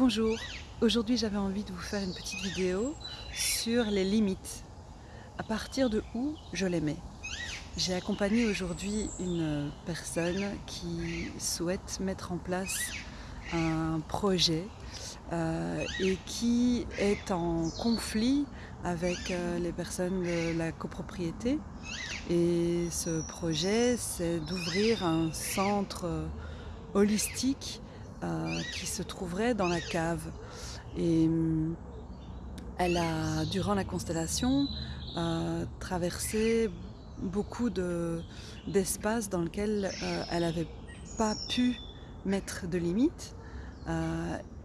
Bonjour, aujourd'hui j'avais envie de vous faire une petite vidéo sur les limites. À partir de où je les mets? J'ai accompagné aujourd'hui une personne qui souhaite mettre en place un projet euh, et qui est en conflit avec euh, les personnes de la copropriété. Et ce projet, c'est d'ouvrir un centre holistique euh, qui se trouverait dans la cave. Et hum, elle a, durant la constellation, euh, traversé beaucoup d'espaces dans lesquels euh, elle n'avait pas pu mettre de limites,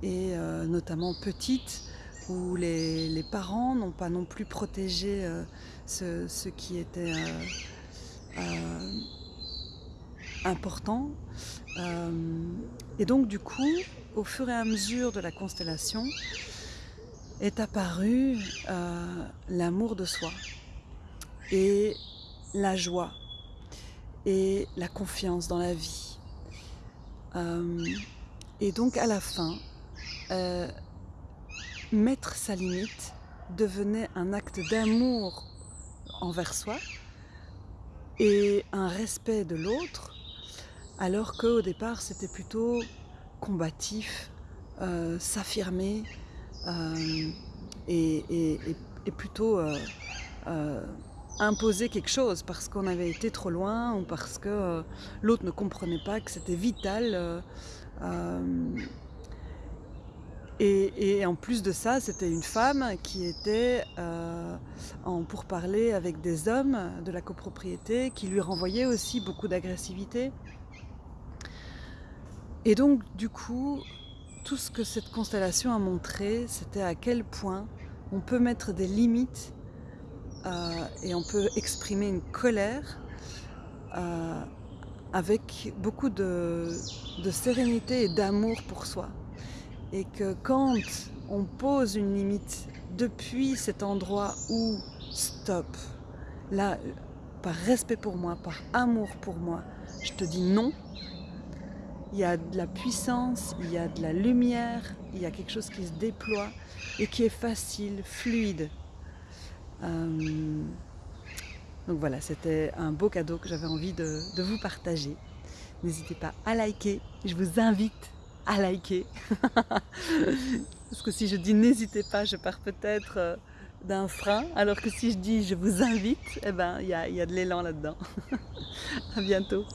et notamment petite, où les, parents n'ont pas non plus protégé ce, ce, qui était important. Euh, et donc du coup, au fur et à mesure de la constellation, est apparu euh, l'amour de soi et la joie et la confiance dans la vie. Euh, et donc à la fin, mettre sa limite devenait un acte d'amour envers soi et un respect de l'autre alors qu'au départ c'était plutôt combatif, euh, s'affirmer euh, et, plutôt euh, imposer quelque chose parce qu'on avait été trop loin ou parce que l'autre ne comprenait pas que c'était vital. Et, en plus de ça, c'était une femme qui était en pourparler avec des hommes de la copropriété qui lui renvoyaient aussi beaucoup d'agressivité. Et donc du coup, tout ce que cette constellation a montré, c'était à quel point on peut mettre des limites euh, et on peut exprimer une colère euh, avec beaucoup de, sérénité et d'amour pour soi. Et que quand on pose une limite depuis cet endroit où stop, là, par respect pour moi, par amour pour moi, je te dis non, il y a de la puissance, il y a de la lumière, il y a quelque chose qui se déploie et qui est facile, fluide. Euh, donc voilà, c'était un beau cadeau que j'avais envie de, vous partager. N'hésitez pas à liker, je vous invite à liker. Parce que si je dis n'hésitez pas, je pars peut-être euh, d'un frein, alors que si je dis je vous invite, eh ben, il y a, y a de l'élan là-dedans. à bientôt.